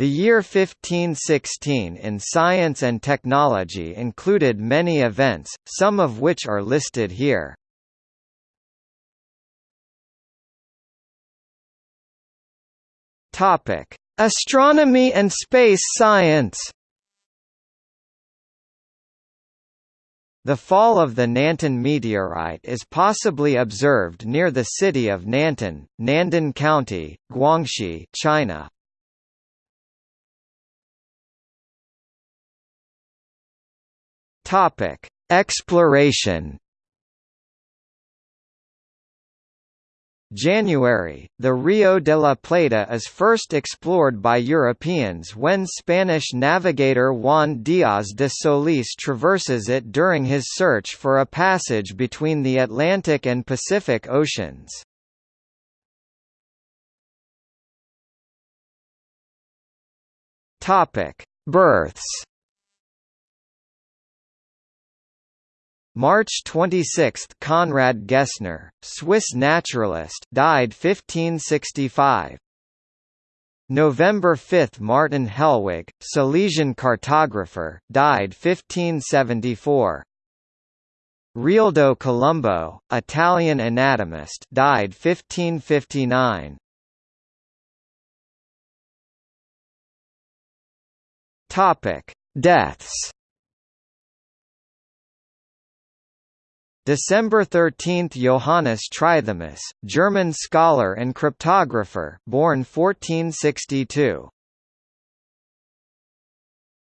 The year 1516 in science and technology included many events, some of which are listed here. Topic: Astronomy and space science. The fall of the Nantan meteorite is possibly observed near the city of Nantan, Nandan County, Guangxi, China. Topic: Exploration January, the Rio de la Plata is first explored by Europeans when Spanish navigator Juan Díaz de Solís traverses it during his search for a passage between the Atlantic and Pacific Oceans. Births March 26 Conrad Gessner, Swiss naturalist died 1565 November 5 Martin Helwig, Silesian cartographer, died 1574 Realdo Colombo, Italian anatomist died 1559 Topic: Deaths December 13 – Johannes Trithemius, German scholar and cryptographer born 1462.